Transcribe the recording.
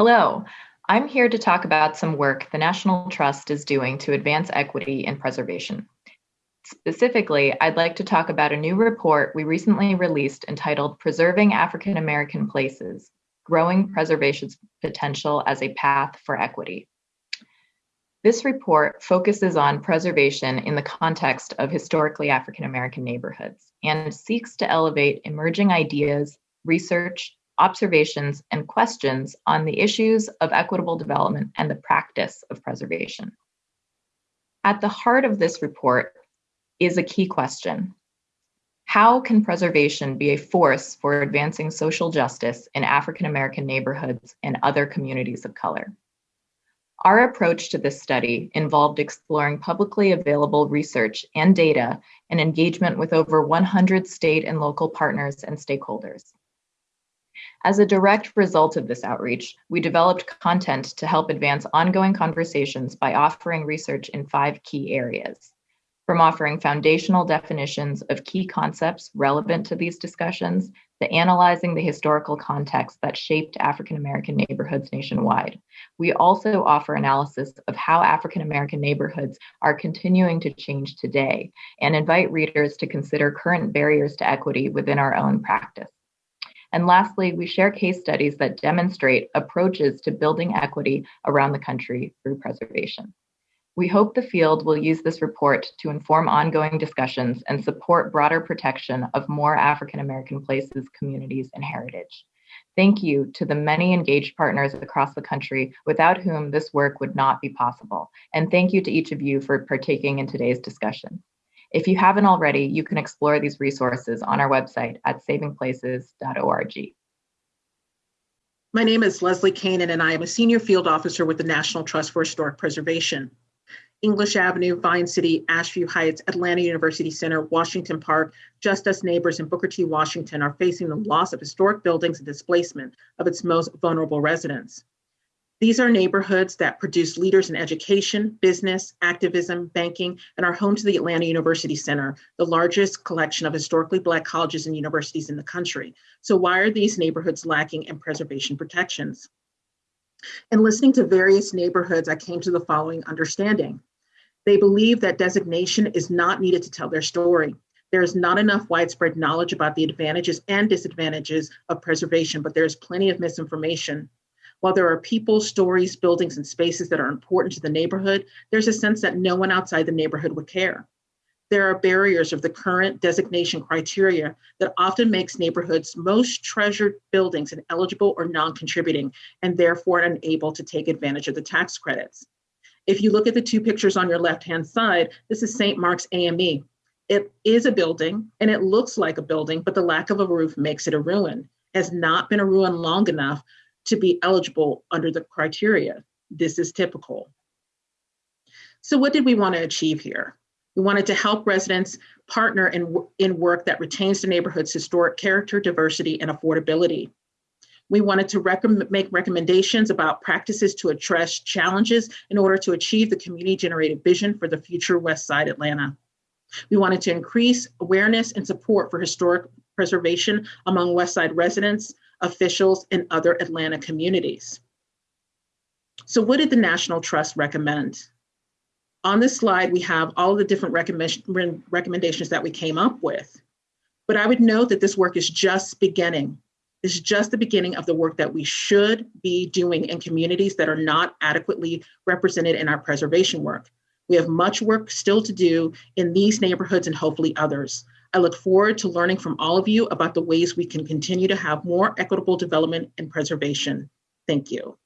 Hello, I'm here to talk about some work the National Trust is doing to advance equity in preservation. Specifically, I'd like to talk about a new report we recently released entitled Preserving African American Places, Growing Preservation's Potential as a Path for Equity. This report focuses on preservation in the context of historically African American neighborhoods and seeks to elevate emerging ideas, research, observations, and questions on the issues of equitable development and the practice of preservation. At the heart of this report is a key question. How can preservation be a force for advancing social justice in African American neighborhoods and other communities of color? Our approach to this study involved exploring publicly available research and data and engagement with over 100 state and local partners and stakeholders. As a direct result of this outreach, we developed content to help advance ongoing conversations by offering research in five key areas. From offering foundational definitions of key concepts relevant to these discussions, to analyzing the historical context that shaped African American neighborhoods nationwide. We also offer analysis of how African American neighborhoods are continuing to change today and invite readers to consider current barriers to equity within our own practice. And lastly, we share case studies that demonstrate approaches to building equity around the country through preservation. We hope the field will use this report to inform ongoing discussions and support broader protection of more African American places, communities, and heritage. Thank you to the many engaged partners across the country without whom this work would not be possible. And thank you to each of you for partaking in today's discussion. If you haven't already, you can explore these resources on our website at savingplaces.org. My name is Leslie Canaan, and I am a senior field officer with the National Trust for Historic Preservation. English Avenue, Vine City, Ashview Heights, Atlanta University Center, Washington Park, Just Us Neighbors, and Booker T. Washington are facing the loss of historic buildings and displacement of its most vulnerable residents. These are neighborhoods that produce leaders in education, business, activism, banking, and are home to the Atlanta University Center, the largest collection of historically Black colleges and universities in the country. So, why are these neighborhoods lacking in preservation protections? In listening to various neighborhoods, I came to the following understanding. They believe that designation is not needed to tell their story. There is not enough widespread knowledge about the advantages and disadvantages of preservation, but there is plenty of misinformation. While there are people, stories, buildings, and spaces that are important to the neighborhood, there's a sense that no one outside the neighborhood would care. There are barriers of the current designation criteria that often makes neighborhoods most treasured buildings ineligible or non-contributing and therefore unable to take advantage of the tax credits. If you look at the two pictures on your left-hand side, this is St. Mark's AME. It is a building and it looks like a building, but the lack of a roof makes it a ruin. Has not been a ruin long enough to be eligible under the criteria. This is typical. So what did we want to achieve here? We wanted to help residents partner in, in work that retains the neighborhood's historic character, diversity, and affordability. We wanted to recommend, make recommendations about practices to address challenges in order to achieve the community generated vision for the future West Side Atlanta. We wanted to increase awareness and support for historic preservation among West Side residents, officials, and other Atlanta communities. So what did the National Trust recommend? On this slide, we have all the different recommend recommendations that we came up with. But I would note that this work is just beginning. This is just the beginning of the work that we should be doing in communities that are not adequately represented in our preservation work. We have much work still to do in these neighborhoods and hopefully others. I look forward to learning from all of you about the ways we can continue to have more equitable development and preservation. Thank you.